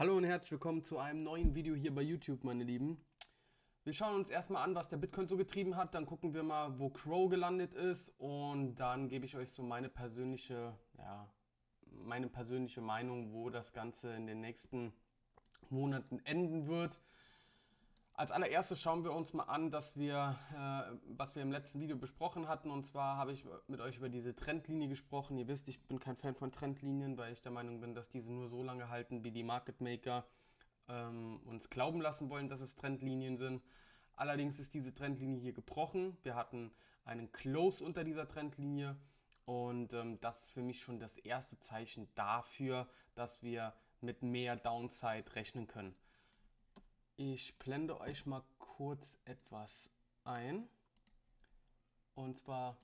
Hallo und herzlich willkommen zu einem neuen Video hier bei YouTube, meine Lieben. Wir schauen uns erstmal an, was der Bitcoin so getrieben hat, dann gucken wir mal, wo Crow gelandet ist und dann gebe ich euch so meine persönliche, ja, meine persönliche Meinung, wo das Ganze in den nächsten Monaten enden wird. Als allererstes schauen wir uns mal an, dass wir, äh, was wir im letzten Video besprochen hatten. Und zwar habe ich mit euch über diese Trendlinie gesprochen. Ihr wisst, ich bin kein Fan von Trendlinien, weil ich der Meinung bin, dass diese nur so lange halten, wie die Market Maker ähm, uns glauben lassen wollen, dass es Trendlinien sind. Allerdings ist diese Trendlinie hier gebrochen. Wir hatten einen Close unter dieser Trendlinie. Und ähm, das ist für mich schon das erste Zeichen dafür, dass wir mit mehr Downside rechnen können. Ich blende euch mal kurz etwas ein. Und zwar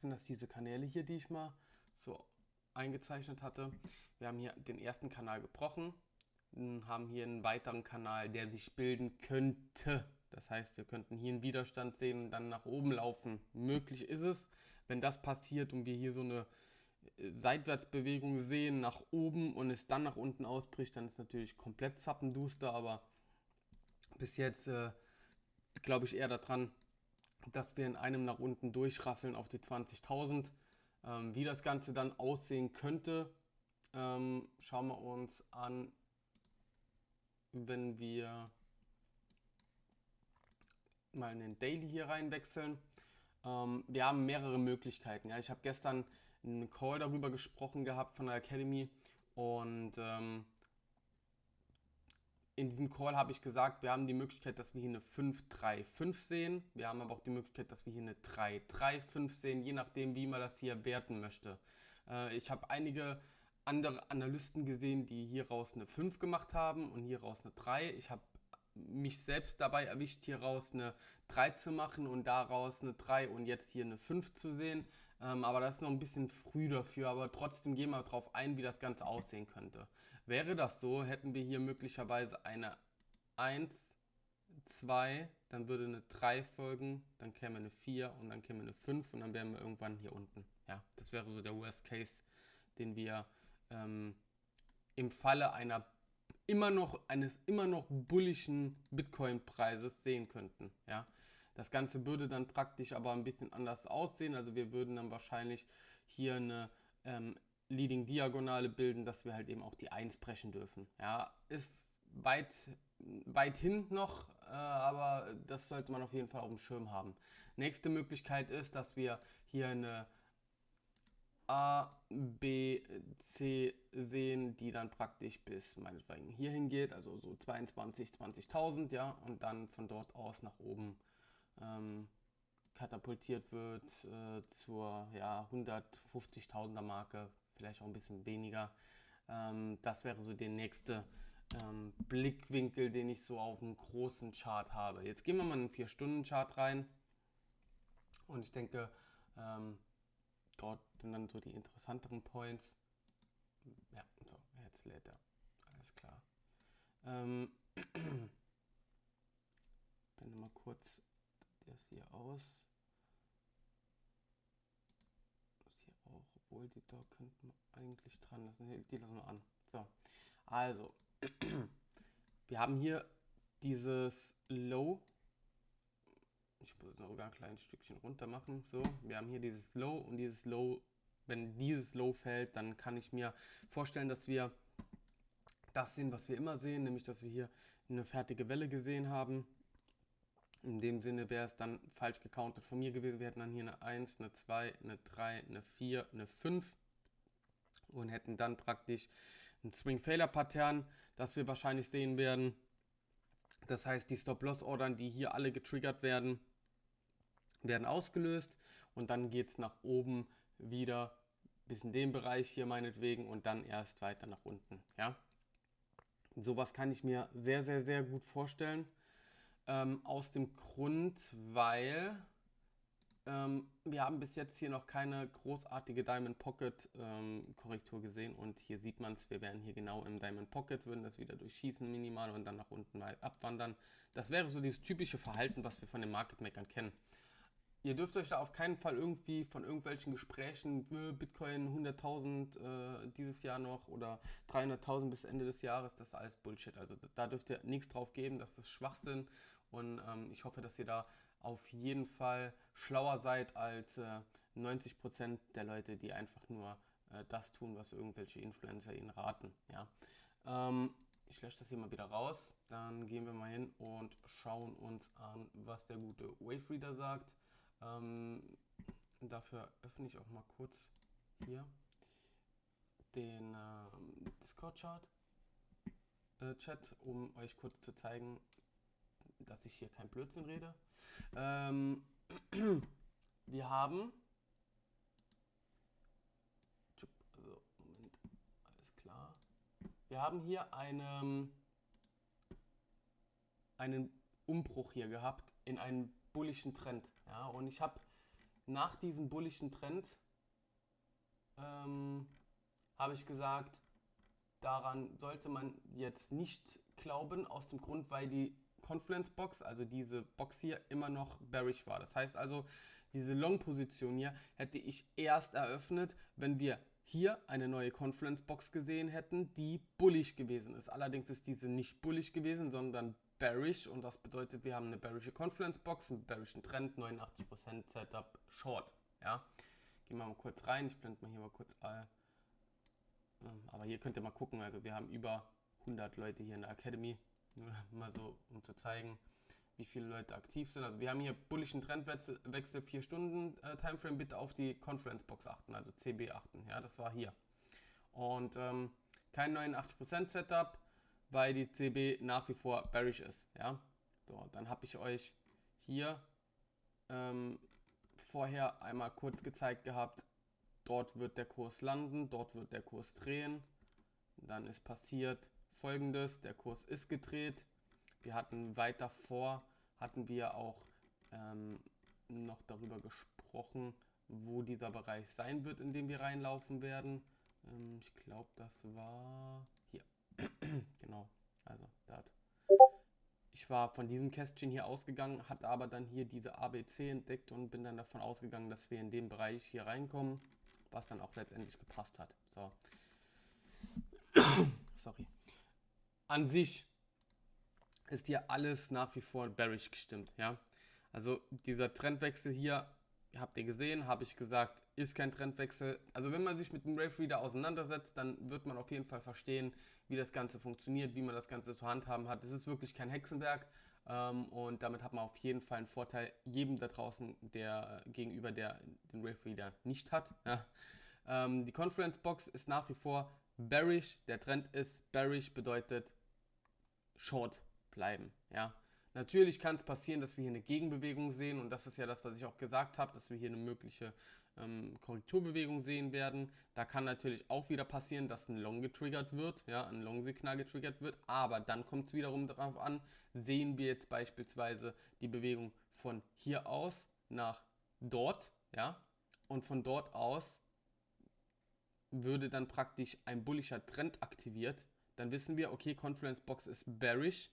sind das diese Kanäle hier, die ich mal so eingezeichnet hatte. Wir haben hier den ersten Kanal gebrochen, haben hier einen weiteren Kanal, der sich bilden könnte. Das heißt, wir könnten hier einen Widerstand sehen und dann nach oben laufen. Möglich ist es, wenn das passiert und wir hier so eine äh, Seitwärtsbewegung sehen nach oben und es dann nach unten ausbricht, dann ist natürlich komplett zappenduster, aber bis jetzt äh, glaube ich eher daran, dass wir in einem nach unten durchrasseln auf die 20.000. Ähm, wie das Ganze dann aussehen könnte, ähm, schauen wir uns an, wenn wir mal in den Daily hier reinwechseln. Ähm, wir haben mehrere Möglichkeiten. Ja. Ich habe gestern einen Call darüber gesprochen gehabt von der Academy und ähm, in diesem Call habe ich gesagt, wir haben die Möglichkeit, dass wir hier eine 5-3-5 sehen. Wir haben aber auch die Möglichkeit, dass wir hier eine 3-3-5 sehen, je nachdem, wie man das hier werten möchte. Äh, ich habe einige andere Analysten gesehen, die hieraus eine 5 gemacht haben und hieraus eine 3. Ich habe mich selbst dabei erwischt, hieraus eine 3 zu machen und daraus eine 3 und jetzt hier eine 5 zu sehen. Ähm, aber das ist noch ein bisschen früh dafür, aber trotzdem gehen wir darauf ein, wie das Ganze aussehen könnte. Wäre das so, hätten wir hier möglicherweise eine 1, 2, dann würde eine 3 folgen, dann käme eine 4 und dann käme eine 5 und dann wären wir irgendwann hier unten. Ja, das wäre so der Worst Case, den wir ähm, im Falle einer immer noch eines immer noch bullischen Bitcoin-Preises sehen könnten. Ja, das Ganze würde dann praktisch aber ein bisschen anders aussehen. Also wir würden dann wahrscheinlich hier eine ähm, Leading Diagonale bilden, dass wir halt eben auch die 1 brechen dürfen. Ja, ist weit, weit hin noch, äh, aber das sollte man auf jeden Fall auf dem Schirm haben. Nächste Möglichkeit ist, dass wir hier eine A, B, C sehen, die dann praktisch bis meinetwegen hier hingeht, also so 22, 20.000, ja, und dann von dort aus nach oben ähm, katapultiert wird äh, zur ja, 150.000er Marke, vielleicht auch ein bisschen weniger. Ähm, das wäre so der nächste ähm, Blickwinkel, den ich so auf einem großen Chart habe. Jetzt gehen wir mal in einen 4-Stunden-Chart rein und ich denke, ähm, dort sind dann so die interessanteren Points. Ja, so, jetzt lädt er. Alles klar. Ähm, blende mal kurz hier aus. Das hier auch, obwohl die da könnten eigentlich dran lassen. Die lassen wir an. So, also, wir haben hier dieses Low ich muss es noch ein kleines Stückchen runter machen. So, wir haben hier dieses Low und dieses Low, wenn dieses Low fällt, dann kann ich mir vorstellen, dass wir das sehen, was wir immer sehen, nämlich dass wir hier eine fertige Welle gesehen haben. In dem Sinne wäre es dann falsch gecountet von mir gewesen. Wir hätten dann hier eine 1, eine 2, eine 3, eine 4, eine 5 und hätten dann praktisch ein Swing-Failure-Pattern, das wir wahrscheinlich sehen werden. Das heißt, die Stop-Loss-Ordern, die hier alle getriggert werden, werden ausgelöst und dann geht es nach oben wieder bis in den Bereich hier meinetwegen und dann erst weiter nach unten. Ja? Sowas kann ich mir sehr, sehr, sehr gut vorstellen. Ähm, aus dem Grund, weil ähm, wir haben bis jetzt hier noch keine großartige Diamond Pocket ähm, Korrektur gesehen und hier sieht man es, wir wären hier genau im Diamond Pocket, würden das wieder durchschießen minimal und dann nach unten mal abwandern. Das wäre so dieses typische Verhalten, was wir von den Market Makern kennen. ihr dürft euch da auf keinen Fall irgendwie von irgendwelchen Gesprächen, äh, Bitcoin 100.000 äh, dieses Jahr noch oder 300.000 bis Ende des Jahres, das ist alles Bullshit. Also da dürft ihr nichts drauf geben, das ist Schwachsinn und ähm, ich hoffe, dass ihr da auf jeden Fall schlauer seid als äh, 90% der Leute, die einfach nur äh, das tun, was irgendwelche Influencer ihnen raten. Ja. Ähm, ich lösche das hier mal wieder raus. Dann gehen wir mal hin und schauen uns an, was der gute Wavereader sagt. Ähm, dafür öffne ich auch mal kurz hier den äh, Discord-Chart. Äh, Chat, um euch kurz zu zeigen, dass ich hier kein Blödsinn rede. Ähm, wir haben also Moment, alles klar. Wir haben hier einen, einen Umbruch hier gehabt in einen bullischen Trend. Ja, und ich habe nach diesem bullischen Trend ähm, habe ich gesagt, daran sollte man jetzt nicht glauben, aus dem Grund, weil die Confluence Box, also diese Box hier, immer noch bearish war. Das heißt also, diese Long-Position hier hätte ich erst eröffnet, wenn wir hier eine neue Confluence Box gesehen hätten, die bullish gewesen ist. Allerdings ist diese nicht bullish gewesen, sondern bearish und das bedeutet, wir haben eine bearische Confluence Box, einen bearischen Trend, 89% Setup Short. Ja, gehen wir mal kurz rein. Ich blende mal hier mal kurz all. Ähm, aber hier könnt ihr mal gucken. Also wir haben über 100 Leute hier in der Academy. Nur mal so, um zu zeigen, wie viele Leute aktiv sind. Also wir haben hier bullischen Trendwechsel 4 Stunden äh, Timeframe. Bitte auf die Conference Box achten, also CB achten. Ja, das war hier. Und ähm, kein 89% Setup, weil die CB nach wie vor bearish ist. Ja, so, dann habe ich euch hier ähm, vorher einmal kurz gezeigt gehabt, dort wird der Kurs landen, dort wird der Kurs drehen. Dann ist passiert folgendes, der Kurs ist gedreht. Wir hatten weiter vor hatten wir auch ähm, noch darüber gesprochen, wo dieser Bereich sein wird, in dem wir reinlaufen werden. Ähm, ich glaube, das war hier. genau, also da ich war von diesem Kästchen hier ausgegangen, hatte aber dann hier diese ABC entdeckt und bin dann davon ausgegangen, dass wir in dem Bereich hier reinkommen, was dann auch letztendlich gepasst hat. So. Sorry. An sich ist hier alles nach wie vor bearish gestimmt. Ja? Also dieser Trendwechsel hier, habt ihr gesehen, habe ich gesagt, ist kein Trendwechsel. Also wenn man sich mit dem Rave Reader auseinandersetzt, dann wird man auf jeden Fall verstehen, wie das Ganze funktioniert, wie man das Ganze zu handhaben hat. Es ist wirklich kein Hexenwerk ähm, und damit hat man auf jeden Fall einen Vorteil jedem da draußen, der gegenüber der den Rave Reader nicht hat. Ja. Ähm, die Conference Box ist nach wie vor bearish. Der Trend ist bearish, bedeutet Short bleiben. Ja. Natürlich kann es passieren, dass wir hier eine Gegenbewegung sehen und das ist ja das, was ich auch gesagt habe, dass wir hier eine mögliche ähm, Korrekturbewegung sehen werden. Da kann natürlich auch wieder passieren, dass ein Long getriggert wird, ja, ein Long-Signal getriggert wird, aber dann kommt es wiederum darauf an, sehen wir jetzt beispielsweise die Bewegung von hier aus nach dort, ja, und von dort aus würde dann praktisch ein bullischer Trend aktiviert, dann wissen wir, okay, Confluence Box ist bearish,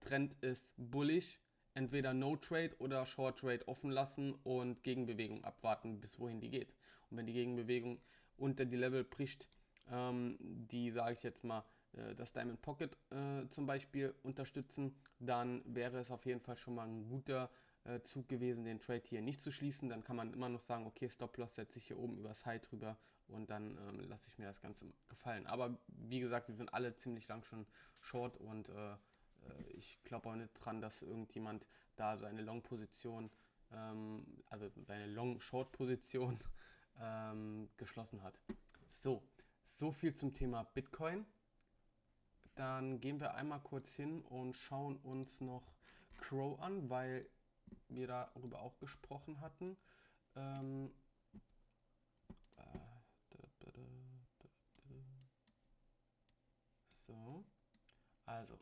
Trend ist bullish, entweder No Trade oder Short Trade offen lassen und Gegenbewegung abwarten, bis wohin die geht. Und wenn die Gegenbewegung unter die Level bricht, ähm, die, sage ich jetzt mal, äh, das Diamond Pocket äh, zum Beispiel unterstützen, dann wäre es auf jeden Fall schon mal ein guter äh, Zug gewesen, den Trade hier nicht zu schließen. Dann kann man immer noch sagen, okay, Stop-Loss setze ich hier oben übers High drüber und dann ähm, lasse ich mir das Ganze gefallen. Aber wie gesagt, wir sind alle ziemlich lang schon short und äh, äh, ich glaube auch nicht dran, dass irgendjemand da seine Long-Position, ähm, also seine Long-Short-Position ähm, geschlossen hat. So, so viel zum Thema Bitcoin. Dann gehen wir einmal kurz hin und schauen uns noch Crow an, weil wir darüber auch gesprochen hatten. Ähm, äh, so, also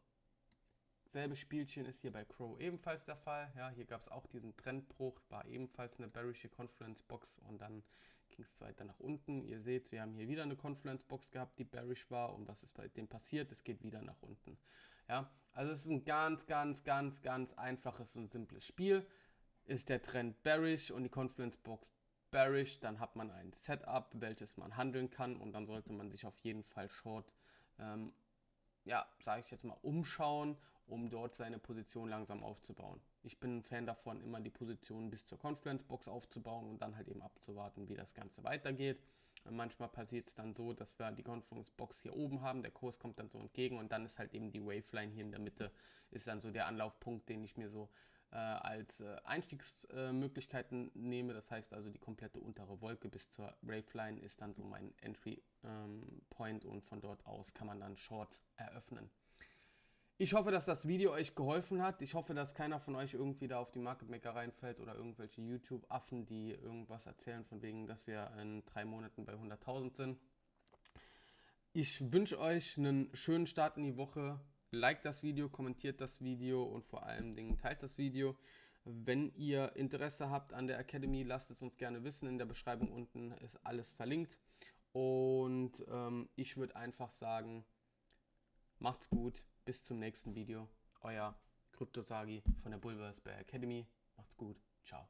Selbe Spielchen ist hier bei Crow ebenfalls der Fall. Ja, hier gab es auch diesen Trendbruch, war ebenfalls eine bearische Confluence Box und dann ging es weiter nach unten. Ihr seht, wir haben hier wieder eine Confluence Box gehabt, die bearish war und was ist bei dem passiert? Es geht wieder nach unten. Ja, also es ist ein ganz, ganz, ganz, ganz einfaches und simples Spiel. ist der Trend bearish und die Confluence Box bearish, dann hat man ein Setup, welches man handeln kann und dann sollte man sich auf jeden Fall short, ähm, ja, sage ich jetzt mal, umschauen, um dort seine Position langsam aufzubauen. Ich bin ein Fan davon, immer die Position bis zur Confluence Box aufzubauen und dann halt eben abzuwarten, wie das Ganze weitergeht. Manchmal passiert es dann so, dass wir die Confluence Box hier oben haben, der Kurs kommt dann so entgegen und dann ist halt eben die Waveline hier in der Mitte, ist dann so der Anlaufpunkt, den ich mir so äh, als äh, Einstiegsmöglichkeiten äh, nehme. Das heißt also, die komplette untere Wolke bis zur Waveline ist dann so mein Entry ähm, Point und von dort aus kann man dann Shorts eröffnen. Ich hoffe, dass das Video euch geholfen hat. Ich hoffe, dass keiner von euch irgendwie da auf die Market Maker reinfällt oder irgendwelche YouTube-Affen, die irgendwas erzählen von wegen, dass wir in drei Monaten bei 100.000 sind. Ich wünsche euch einen schönen Start in die Woche. Liked das Video, kommentiert das Video und vor allen Dingen teilt das Video. Wenn ihr Interesse habt an der Academy, lasst es uns gerne wissen. In der Beschreibung unten ist alles verlinkt. Und ähm, ich würde einfach sagen, macht's gut. Bis zum nächsten Video. Euer Kryptosagi von der Bulversberg Academy. Macht's gut. Ciao.